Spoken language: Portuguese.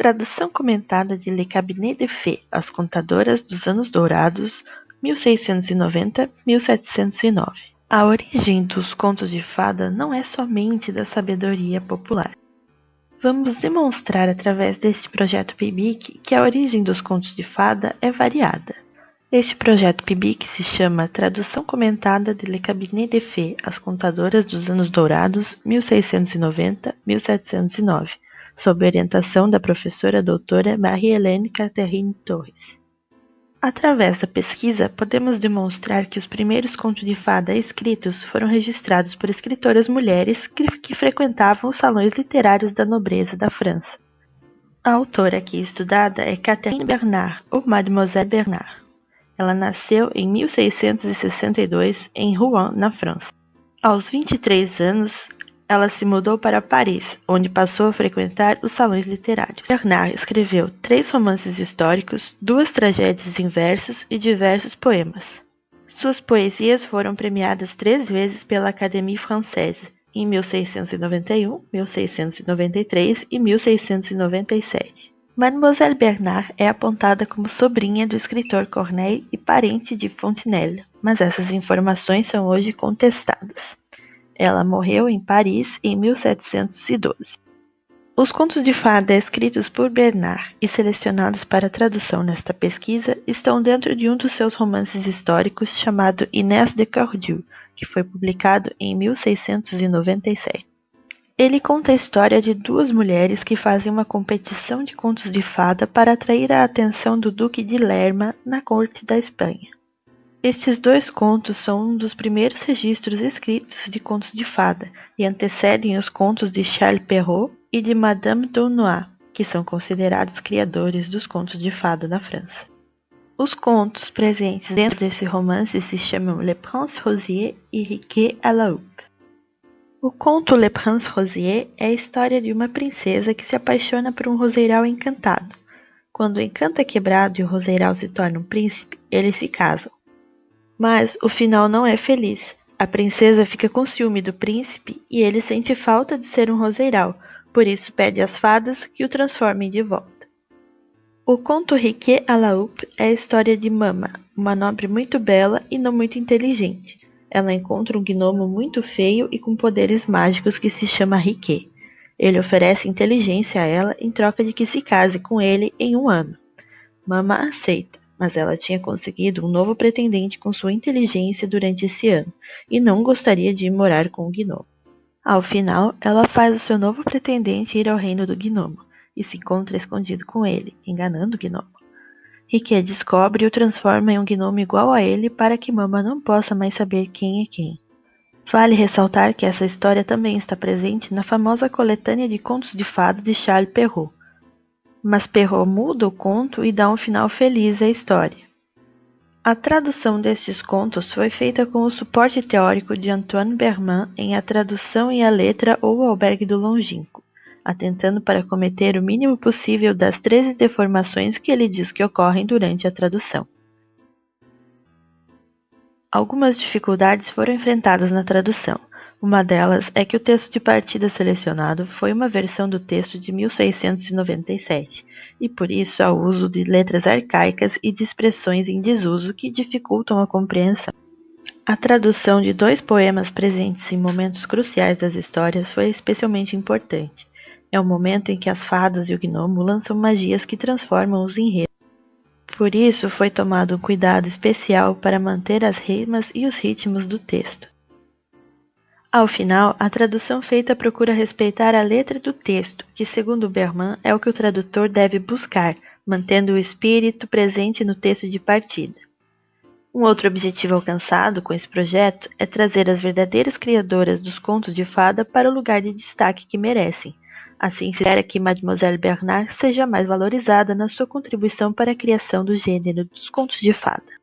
Tradução comentada de Le Cabinet de Fées, As Contadoras dos Anos Dourados, 1690-1709. A origem dos contos de fada não é somente da sabedoria popular. Vamos demonstrar através deste projeto PIBIC que a origem dos contos de fada é variada. Este projeto PIBIC se chama Tradução Comentada de Le Cabinet de Fées, As Contadoras dos Anos Dourados, 1690-1709 sob orientação da professora doutora Marie-Hélène Catherine Torres. Através da pesquisa, podemos demonstrar que os primeiros contos de fada escritos foram registrados por escritoras mulheres que, que frequentavam os salões literários da nobreza da França. A autora aqui estudada é Catherine Bernard, ou Mademoiselle Bernard. Ela nasceu em 1662 em Rouen, na França. Aos 23 anos, ela se mudou para Paris, onde passou a frequentar os salões literários. Bernard escreveu três romances históricos, duas tragédias em versos e diversos poemas. Suas poesias foram premiadas três vezes pela Académie Française, em 1691, 1693 e 1697. Mademoiselle Bernard é apontada como sobrinha do escritor Corneille e parente de Fontenelle, mas essas informações são hoje contestadas. Ela morreu em Paris em 1712. Os contos de fada escritos por Bernard e selecionados para tradução nesta pesquisa estão dentro de um dos seus romances históricos chamado Inés de Cordiu, que foi publicado em 1697. Ele conta a história de duas mulheres que fazem uma competição de contos de fada para atrair a atenção do Duque de Lerma na corte da Espanha. Estes dois contos são um dos primeiros registros escritos de contos de fada e antecedem os contos de Charles Perrault e de Madame Daunois, que são considerados criadores dos contos de fada na França. Os contos presentes dentro desse romance se chamam Le Prince Rosier e Riquet à la Houppe. O conto Le Prince Rosier é a história de uma princesa que se apaixona por um roseiral encantado. Quando o encanto é quebrado e o roseiral se torna um príncipe, eles se casam. Mas o final não é feliz. A princesa fica com ciúme do príncipe e ele sente falta de ser um roseiral, por isso pede às fadas que o transformem de volta. O conto Riquet à la é a história de Mama, uma nobre muito bela e não muito inteligente. Ela encontra um gnomo muito feio e com poderes mágicos que se chama Riquet. Ele oferece inteligência a ela em troca de que se case com ele em um ano. Mama aceita mas ela tinha conseguido um novo pretendente com sua inteligência durante esse ano e não gostaria de morar com o gnomo. Ao final, ela faz o seu novo pretendente ir ao reino do gnomo e se encontra escondido com ele, enganando o gnomo. Riquet descobre e o transforma em um gnomo igual a ele para que Mama não possa mais saber quem é quem. Vale ressaltar que essa história também está presente na famosa coletânea de contos de fado de Charles Perrault, mas Perrault muda o conto e dá um final feliz à história. A tradução destes contos foi feita com o suporte teórico de Antoine Berman em A Tradução e a Letra ou Albergue do Longínquo, atentando para cometer o mínimo possível das 13 deformações que ele diz que ocorrem durante a tradução. Algumas dificuldades foram enfrentadas na tradução. Uma delas é que o texto de partida selecionado foi uma versão do texto de 1697, e por isso há uso de letras arcaicas e de expressões em desuso que dificultam a compreensão. A tradução de dois poemas presentes em momentos cruciais das histórias foi especialmente importante. É o momento em que as fadas e o gnomo lançam magias que transformam os enredos. Por isso foi tomado um cuidado especial para manter as rimas e os ritmos do texto. Ao final, a tradução feita procura respeitar a letra do texto, que segundo Berman é o que o tradutor deve buscar, mantendo o espírito presente no texto de partida. Um outro objetivo alcançado com esse projeto é trazer as verdadeiras criadoras dos contos de fada para o lugar de destaque que merecem. Assim, se espera que Mademoiselle Bernard seja mais valorizada na sua contribuição para a criação do gênero dos contos de fada.